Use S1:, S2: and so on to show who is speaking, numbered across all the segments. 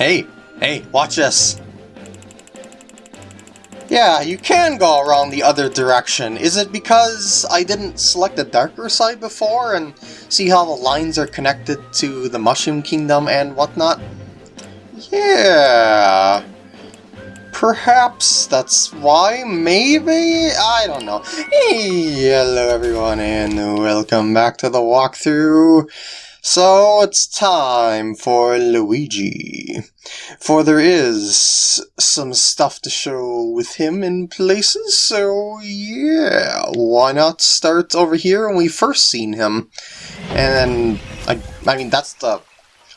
S1: Hey, hey, watch this. Yeah, you can go around the other direction. Is it because I didn't select the darker side before and see how the lines are connected to the Mushroom Kingdom and whatnot? Yeah... Perhaps that's why, maybe? I don't know. Hey, hello everyone and welcome back to the walkthrough. So it's time for Luigi. For there is some stuff to show with him in places, so yeah, why not start over here when we first seen him? And I, I mean, that's the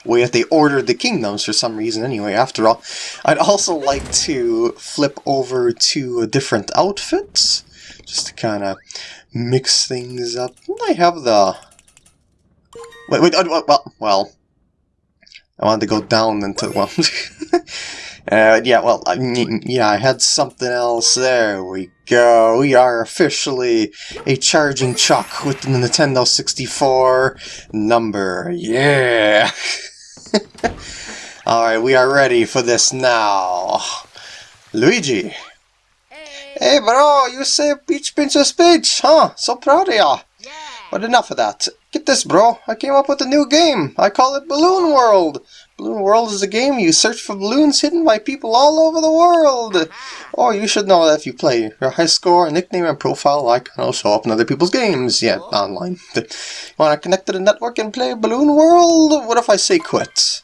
S1: way that they ordered the kingdoms for some reason anyway, after all. I'd also like to flip over to a different outfits, just to kind of mix things up. I have the... Wait, wait, oh, well, well, I wanted to go down into, well, uh, yeah, well, I, yeah, I had something else. There we go. We are officially a charging chuck with the Nintendo 64 number. Yeah! Alright, we are ready for this now. Luigi.
S2: Hey,
S1: Hey bro, you saved Peach Princess Peach, huh? So proud of ya. But enough of that. Get this bro, I came up with a new game. I call it Balloon World. Balloon World is a game you search for balloons hidden by people all over the world. Oh, you should know that if you play, your high score, nickname, and profile icon will show up in other people's games. Yeah, online. To connect to the network and play Balloon World? What if I say quit?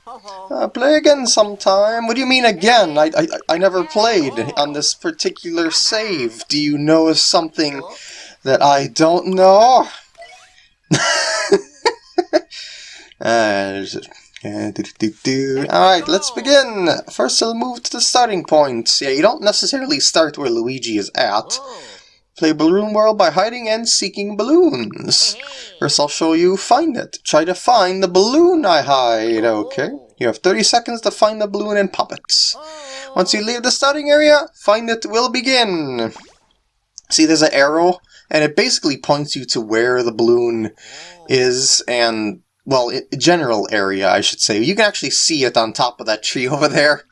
S1: Uh, play again sometime. What do you mean again? I, I, I never played on this particular save. Do you know something that I don't know? uh, uh, do, do, do. Alright, let's begin! First I'll move to the starting point. Yeah, you don't necessarily start where Luigi is at.
S2: Oh.
S1: Play Balloon World by hiding and seeking balloons. First I'll show you find it. Try to find the balloon I hide, okay? You have 30 seconds to find the balloon and pop it.
S2: Oh.
S1: Once you leave the starting area, find it will begin. See there's an arrow, and it basically points you to where the balloon is, and, well, i general area, I should say. You can actually see it on top of that tree over there.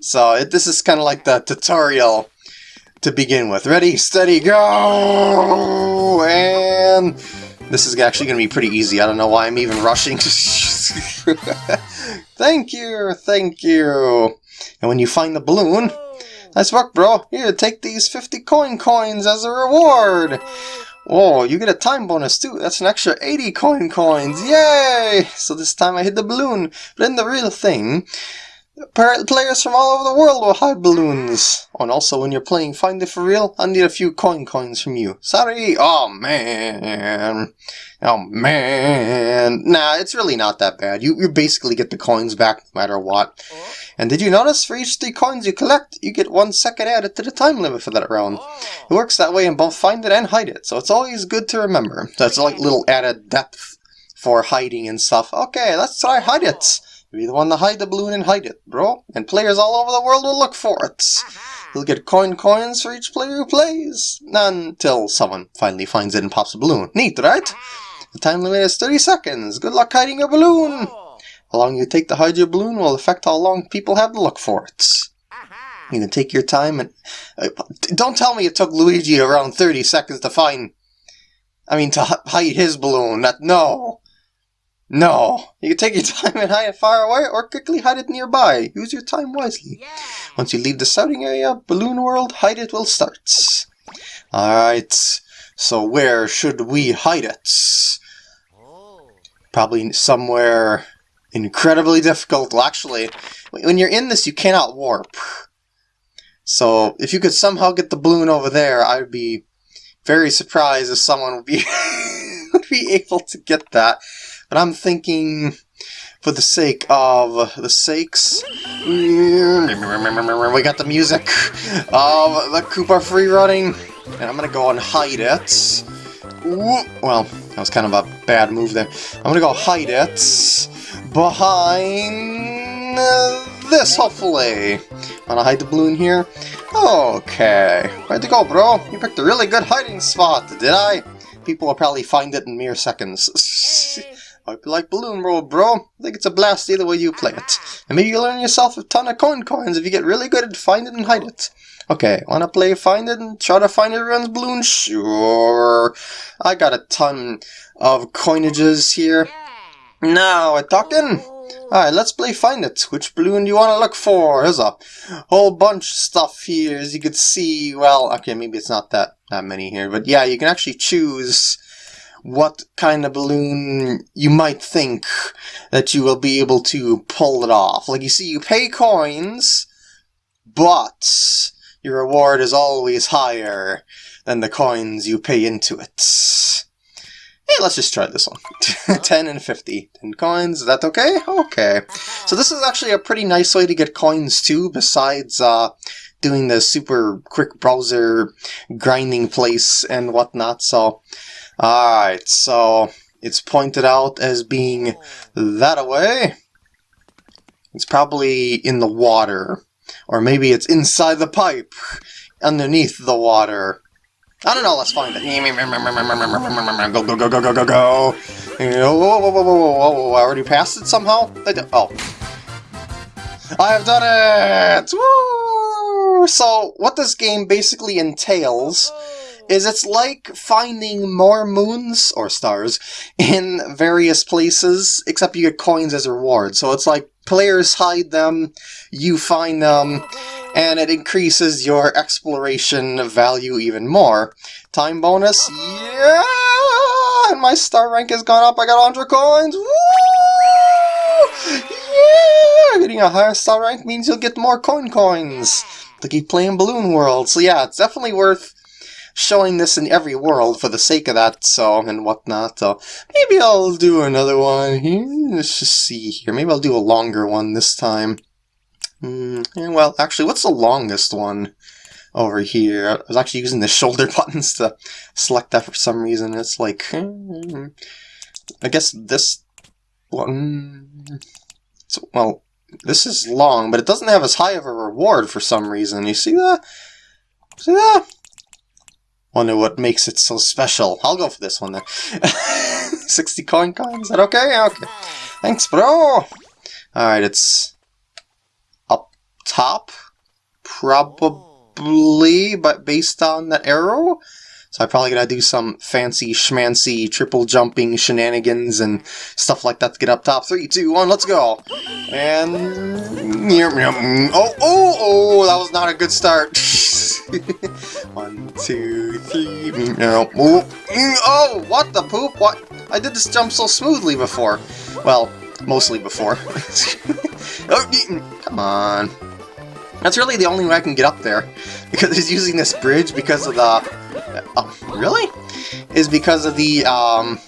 S1: So it, this is kind of like the tutorial to begin with. Ready, steady, go! And this is actually going to be pretty easy. I don't know why I'm even rushing. thank you, thank you. And when you find the balloon, nice work, bro. Here, take these 50 coin coins as a reward. Oh, you get a time bonus too. That's an extra 80 coin coins. Yay! So this time I hit the balloon. But then the real thing, players from all over the world will hide balloons. Oh, and also when you're playing Find It For Real, I need a few coin coins from you. Sorry! Oh man! Oh man! Nah, it's really not that bad. You, you basically get the coins back no matter what. And did you notice for each three coins you collect, you get one second added to the time limit for that round. It works that way in both Find It and Hide It, so it's always good to remember. That's like little added depth for hiding and stuff. Okay, let's try Hide It. Be the one to hide the balloon and hide it, bro. And players all over the world will look for it. You'll get coin coins for each player who plays. Not until someone finally finds it and pops a balloon. Neat, right? The time limit is 30 seconds. Good luck hiding your balloon.
S2: Oh.
S1: How long you take to hide your balloon will affect how long people have to look for it. You can take your time and... Uh, don't tell me it took Luigi around 30 seconds to find... I mean, to hide his balloon. That, no. No. You can take your time and hide it far away or quickly hide it nearby. Use your time wisely.
S2: Yeah.
S1: Once you leave the starting area, Balloon World, hide it will start. Alright. So where should we hide it?
S2: Oh.
S1: Probably somewhere incredibly difficult. Well, actually, when you're in this, you cannot warp. So, if you could somehow get the balloon over there, I would be very surprised if someone would be would be able to get that. But I'm thinking, for the sake of the sakes, mm, we got the music of the Koopa free running, and I'm gonna go and hide it. Well, that was kind of a bad move there. I'm gonna go hide it behind this, hopefully. Wanna hide the balloon here? Okay. Where'd you go, bro? You picked a really good hiding spot, did I? People will probably find it in mere seconds. Hope you like Balloon World, bro. I think it's a blast either way you play it. And maybe you'll earn yourself a ton of coin coins if you get really good at find it and hide it. Okay, wanna play find it and try to find everyone's balloon? Sure. I got a ton of coinages here. Now we're talking. Alright, let's play find it. Which balloon do you want to look for? There's a whole bunch of stuff here, as you can see. Well, okay, maybe it's not that, that many here, but yeah, you can actually choose what kind of balloon you might think that you will be able to pull it off. Like you see, you pay coins, but your reward is always higher than the coins you pay into it. Hey, let's just try this one. 10 and 50. 10 coins, is that okay? Okay. So this is actually a pretty nice way to get coins too, besides uh, doing the super quick browser grinding place and whatnot. So, alright, so it's pointed out as being that away. It's probably in the water. Or maybe it's inside the pipe, underneath the water. I don't know, let's find it. Go, go, go, go, go, go, go. Whoa, whoa, whoa, whoa, whoa, whoa, I already passed it somehow? I oh. I have done it! Woo! So, what this game basically entails is it's like finding more moons, or stars, in various places, except you get coins as a reward. So it's like players hide them, you find them, and it increases your exploration value even more. Time bonus, yeah! And my star rank has gone up, I got 100 coins! Woo! Yeah! Getting a higher star rank means you'll get more coin coins to keep playing Balloon World. So yeah, it's definitely worth showing this in every world for the sake of that, so, and whatnot, so maybe I'll do another one here, let's just see here, maybe I'll do a longer one this time. Mm, well, actually, what's the longest one over here? I was actually using the shoulder buttons to select that for some reason, it's like, hmm, I guess this one, so, well, this is long, but it doesn't have as high of a reward for some reason, you see that? See that? Wonder what makes it so special. I'll go for this one then. 60 coin coins, is that okay? Okay. Thanks, bro! Alright, it's up top, probably, but based on that arrow. So I'm probably gonna do some fancy schmancy triple jumping shenanigans and stuff like that to get up top. Three, two, one, let's go! And... Oh, oh, oh, that was not a good start. One, two, three. Oh, oh, what the poop? What? I did this jump so smoothly before. Well, mostly before. oh, come on. That's really the only way I can get up there. Because he's using this bridge because of the... Oh, really? Is because of the, um...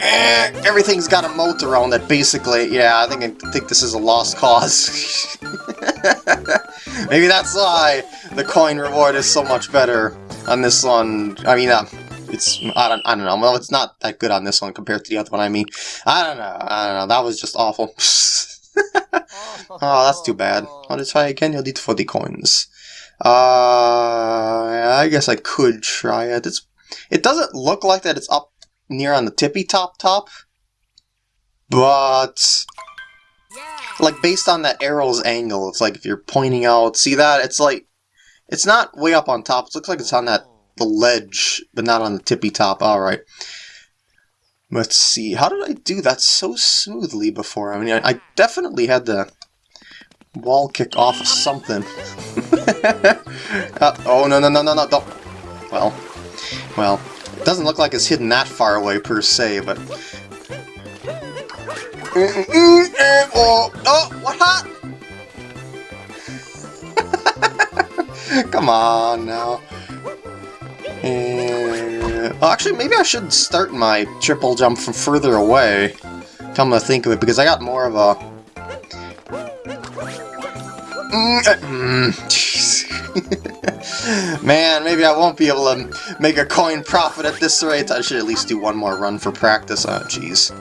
S1: Eh, everything's got a moat around it, basically. Yeah, I think I think this is a lost cause. Maybe that's why the coin reward is so much better on this one. I mean, uh, it's I don't I don't know. Well, it's not that good on this one compared to the other one. I mean, I don't know. I don't know. That was just awful. oh, that's too bad. I'll just try again. You'll need 40 coins. Uh, I guess I could try it. It's it doesn't look like that. It's up near on the tippy top top, but like based on that arrow's angle, it's like if you're pointing out, see that? It's like it's not way up on top. It looks like it's on that the ledge, but not on the tippy top. All right. Let's see. How did I do that so smoothly before? I mean, I, I definitely had the wall kick off of something. uh, oh no no no no no! Don't. Well, well, it doesn't look like it's hidden that far away per se, but oh, oh, what hot? Come on now. And, oh, actually, maybe I should start my triple jump from further away. Come to think of it, because I got more of a... Mm, Man, maybe I won't be able to make a coin profit at this rate. I should at least do one more run for practice. Oh, jeez.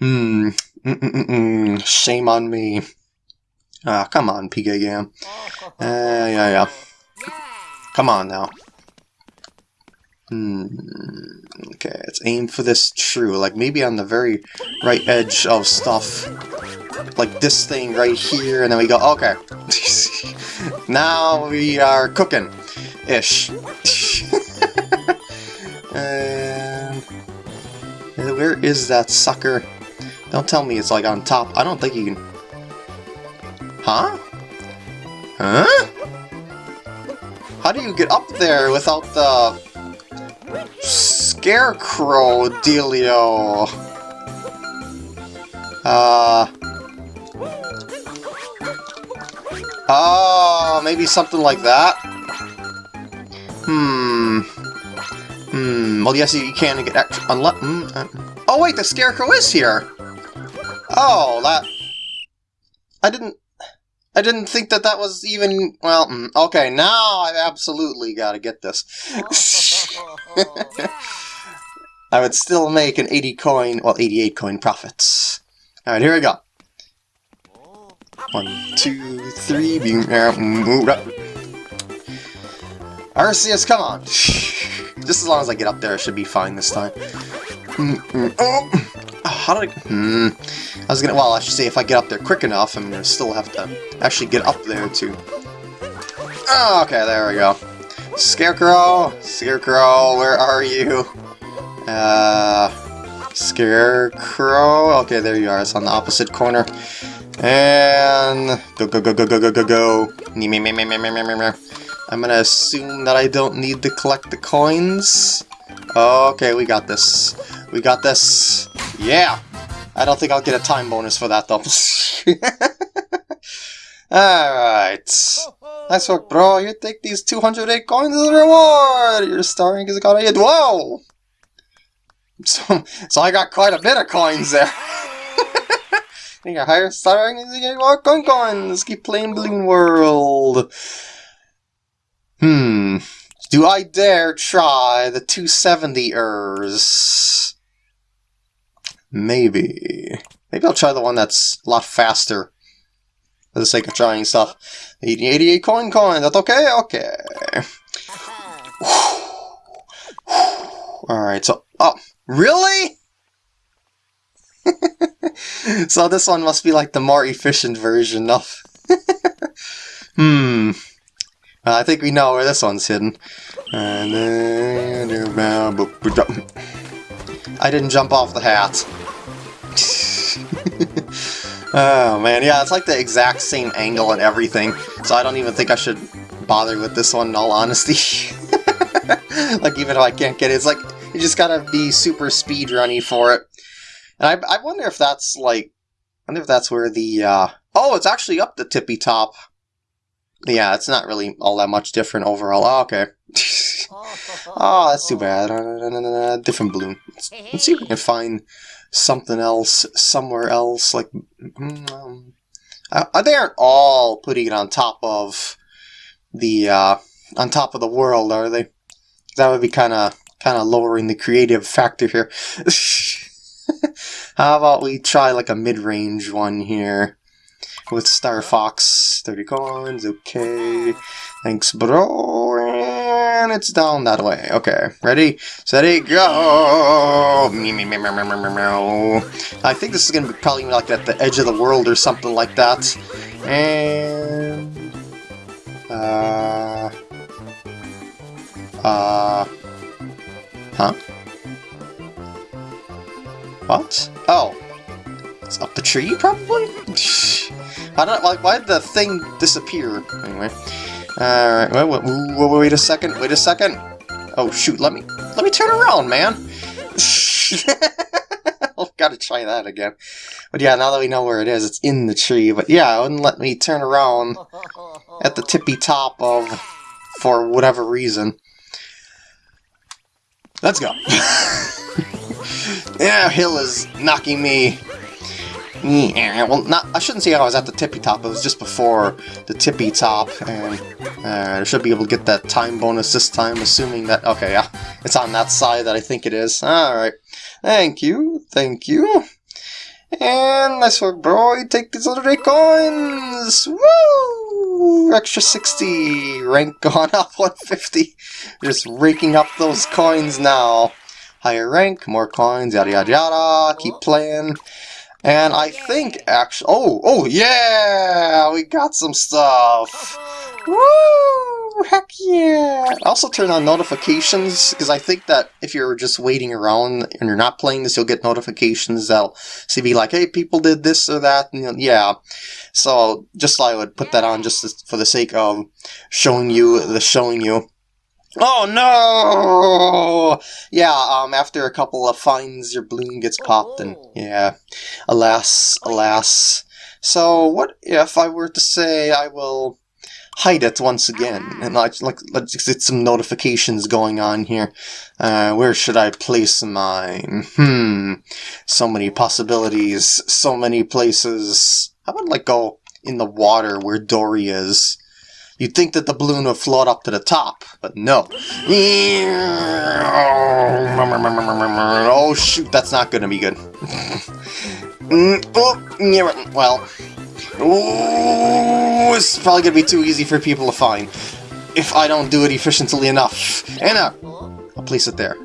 S1: Mm -mm -mm Shame on me. Ah, come on, PK Gam. Uh, yeah, yeah. Come on now. Hmm. Okay, let's aim for this true. Like maybe on the very right edge of stuff. Like this thing right here, and then we go, okay. now we are cooking. Ish. and where is that sucker? Don't tell me it's like on top. I don't think you can... Huh? Huh? How do you get up there without the scarecrow dealio? Uh... Oh, maybe something like that? Hmm. Hmm. Well, yes, you can get extra... Unless... Mm, uh, oh, wait, the scarecrow is here! Oh, that... I didn't... I didn't think that that was even... Well, mm, okay, now I've absolutely got to get this. I would still make an 80 coin, well, 88 coin profits. Alright, here we go. One, two, three, beam, move up. Arceus, come on! Just as long as I get up there, I should be fine this time. Mm -mm. Oh! How did I... Hmm. I was gonna, well, I should say if I get up there quick enough, I'm gonna still have to actually get up there to. Oh, okay, there we go. Scarecrow! Scarecrow, where are you? Uh, Scarecrow? Okay, there you are, it's on the opposite corner. And... Go, go, go, go, go, go, go, go. I'm gonna assume that I don't need to collect the coins. Okay, we got this. We got this. Yeah! I don't think I'll get a time bonus for that though. Alright. Nice work, bro. You take these 208 coins as a reward! Your starring is got a Whoa! So, so I got quite a bit of coins there. You got higher starring you get more coin coins. Keep playing Balloon World. Hmm. Do I dare try the 270ers? Maybe. Maybe I'll try the one that's a lot faster. For the sake of trying stuff. 88 coin coin, That's okay? Okay. Alright, so... Oh, really? so this one must be like the more efficient version of... hmm. I think we know where this one's hidden. I didn't jump off the hat. oh man, yeah, it's like the exact same angle and everything, so I don't even think I should bother with this one in all honesty. like even if I can't get it, it's like you just gotta be super speed runny for it. And I, I wonder if that's like, I wonder if that's where the, uh, oh, it's actually up the tippy top. Yeah, it's not really all that much different overall. Oh, okay. oh, that's too bad. Uh, different balloon. Let's, let's, see if we can find something else somewhere else. Like, um, uh, they aren't all putting it on top of the, uh, on top of the world, are they? That would be kind of, kind of lowering the creative factor here. How about we try like a mid-range one here with Star Fox. 30 coins, okay. Thanks, bro. And it's down that way. Okay, ready, steady, go! I think this is going to be probably like at the edge of the world or something like that. And... Uh... Uh... Huh? What? Oh. It's up the tree, probably? I don't like why did the thing disappear? Anyway. Alright, wait, wait, wait, wait a second, wait a second. Oh shoot, let me let me turn around, man. I've got to try that again. But yeah, now that we know where it is, it's in the tree. But yeah, it wouldn't let me turn around at the tippy top of, for whatever reason. Let's go. Yeah, Hill is knocking me. Yeah, well, not. I shouldn't say I was at the tippy top. It was just before the tippy top, and uh, I should be able to get that time bonus this time, assuming that. Okay, yeah, it's on that side that I think it is. All right, thank you, thank you. And nice work, bro. You take these other eight coins. Woo! Extra 60! Rank gone up 150. Just raking up those coins now. Higher rank, more coins, yada yada yada. Keep playing. And I think actually... Oh, oh yeah! We got some stuff! Uh-huh. Woo! Heck yeah! Also turn on notifications, because I think that if you're just waiting around and you're not playing this, you'll get notifications that'll see be like, hey, people did this or that, and you know, yeah. So, just I would put that on just for the sake of showing you the showing you. Oh no! Yeah, um, after a couple of fines, your balloon gets popped, and yeah, alas, alas. So, what if I were to say I will hide it once again, and I like let's get some notifications going on here. Uh, where should I place mine? Hmm, so many possibilities, so many places. How about like go in the water where Dorrie is? You'd think that the balloon would float up to the top, but no. Oh shoot, that's not gonna be good. Oh, well. It's probably gonna be too easy for people to find if I don't do it efficiently enough. And uh, I'll place it there.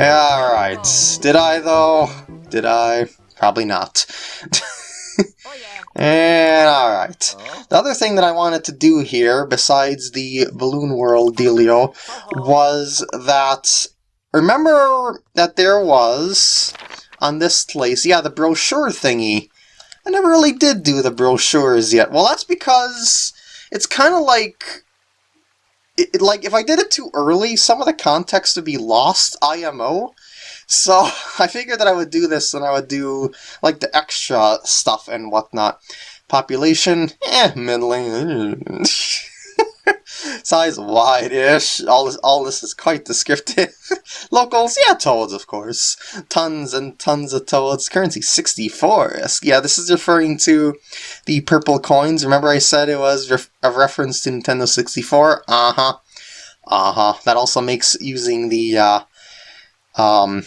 S1: Alright. Did I, though? Did I? Probably not.
S2: Oh yeah.
S1: And alright. The other thing that I wanted to do here, besides the Balloon World dealio, uh-huh. was that... Remember that there was, on this place, yeah, the brochure thingy. I never really did do the brochures yet. Well, that's because it's kind of like... It, it- like, if I did it too early, some of the context would be lost, IMO. So, I figured that I would do this and I would do, like, the extra stuff and whatnot. Population, eh, middling. Size wide-ish. All this, all this is quite descriptive. Locals, yeah, toads, of course. Tons and tons of toads. Currency 64. Yeah, this is referring to the purple coins. Remember I said it was ref a reference to Nintendo 64? Uh-huh. Uh-huh. That also makes using the, uh, um,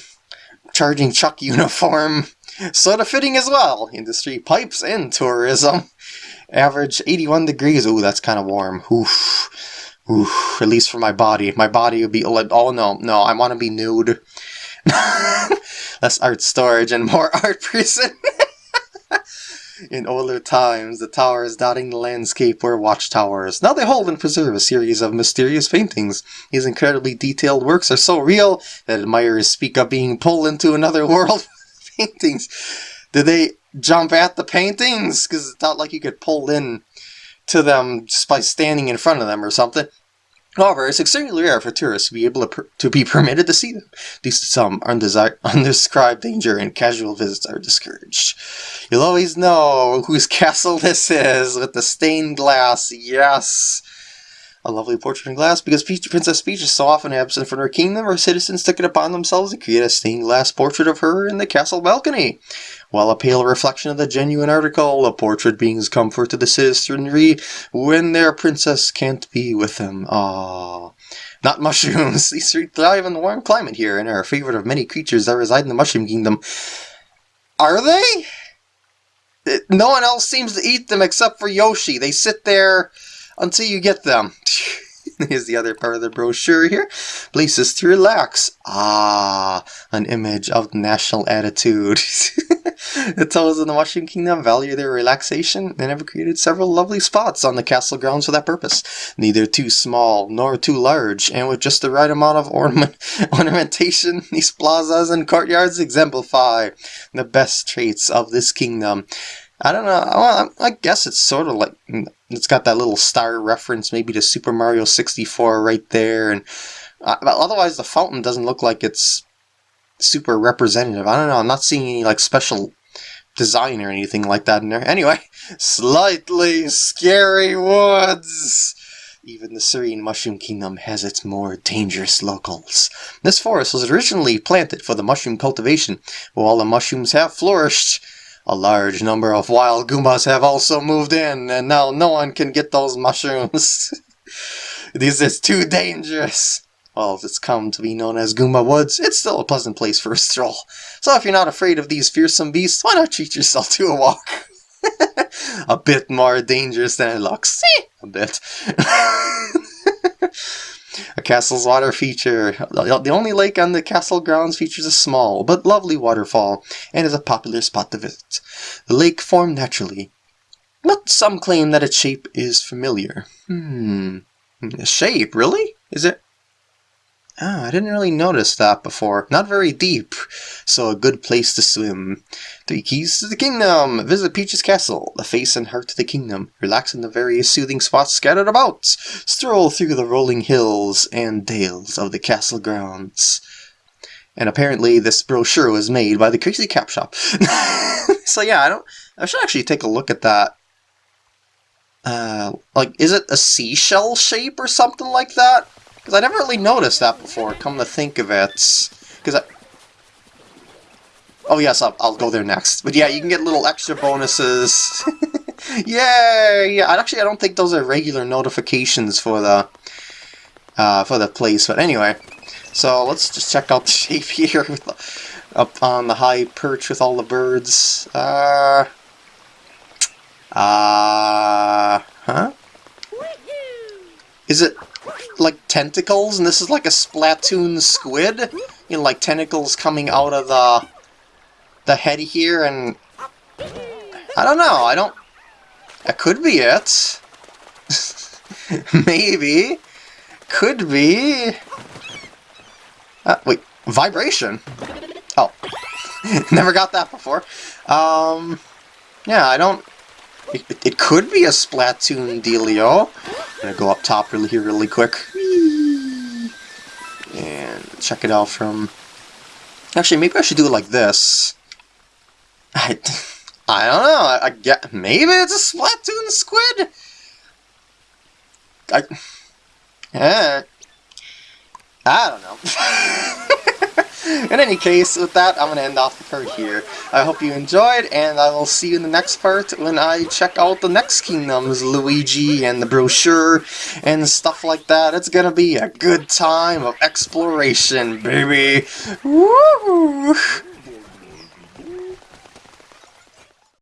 S1: charging Chuck uniform sort of fitting as well. Industry pipes and tourism. Average 81 degrees. Ooh, that's kind of warm. Oof. Oof. At least for my body. My body would be oh no, no, I want to be nude. Less art storage and more art person. In older times, the towers dotting the landscape were watchtowers. Now they hold and preserve a series of mysterious paintings. These incredibly detailed works are so real that admirers speak of being pulled into another world paintings. Did they jump at the paintings? Because it's not like you could pull in to them just by standing in front of them or something. However, it's extremely rare for tourists to be able to, to be permitted to see them. Due to some undescribed danger and casual visits are discouraged. You'll always know whose castle this is with the stained glass. Yes! A lovely portrait in glass because Princess Peach is so often absent from her kingdom, her citizens took it upon themselves to create a stained glass portrait of her in the castle balcony. While a pale reflection of the genuine article, the portrait brings comfort to the citizenry when their princess can't be with them. Ah, Not mushrooms. These three thrive in the warm climate here and are a favorite of many creatures that reside in the Mushroom Kingdom. Are they? Uh, No one else seems to eat them except for Yoshi. They sit there until you get them. Here's the other part of the brochure here. Places to relax. Ah, an image of national attitude. the toads in the Mushroom Kingdom value their relaxation and have created several lovely spots on the castle grounds for that purpose. Neither too small nor too large, and with just the right amount of ornament ornamentation, these plazas and courtyards exemplify the best traits of this kingdom. I don't know. I, I guess it's sort of like it's got that little star reference, maybe to Super Mario 64 right there, and uh, otherwise the fountain doesn't look like it's super representative. I don't know. I'm not seeing any like special design or anything like that in there. Anyway, slightly scary woods. Even the serene Mushroom Kingdom has its more dangerous locals. This forest was originally planted for the mushroom cultivation. While the mushrooms have flourished, a large number of wild Goombas have also moved in, and now no one can get those mushrooms. this is too dangerous. Well, it's come to be known as Goomba Woods, it's still a pleasant place for a stroll. So if you're not afraid of these fearsome beasts, why not treat yourself to a walk? a bit more dangerous than it looks. A bit. a castle's water feature. The only lake on the castle grounds features a small but lovely waterfall and is a popular spot to visit. The lake formed naturally, but some claim that its shape is familiar. Hmm. The shape, really? Is it Oh, I didn't really notice that before. Not very deep, so a good place to swim. Three keys to the kingdom! Visit Peach's castle, the face and heart of the kingdom. Relax in the various soothing spots scattered about. Stroll through the rolling hills and dales of the castle grounds. And apparently this brochure was made by the Crazy Cap Shop. so yeah, I don't. I should actually take a look at that. Uh, like, is it a seashell shape or something like that? Because I never really noticed that before, come to think of it. Because I... Oh yes, I'll, I'll go there next. But yeah, you can get little extra bonuses. Yay! Yeah, actually I don't think those are regular notifications for the uh, for the place. But anyway, so let's just check out the shape here the, up on the high perch with all the birds. Uh, uh, huh? Is it like tentacles, and this is like a Splatoon squid. You know, like tentacles coming out of the the head here, and I don't know. I don't. That could be it. Maybe. Could be. Uh, wait, vibration. Oh, never got that before. Um, yeah, I don't. It, it, could be a Splatoon dealio. Gonna go up top really here really quick. And check it out from... Actually, maybe I should do it like this. I, I don't know. I, I get maybe it's a Splatoon squid. I, yeah. I don't know. in any case, with that, I'm going to end off the part here. I hope you enjoyed, and I will see you in the next part when I check out the next kingdoms, Luigi and the brochure and stuff like that. It's going to be a good time of exploration, baby.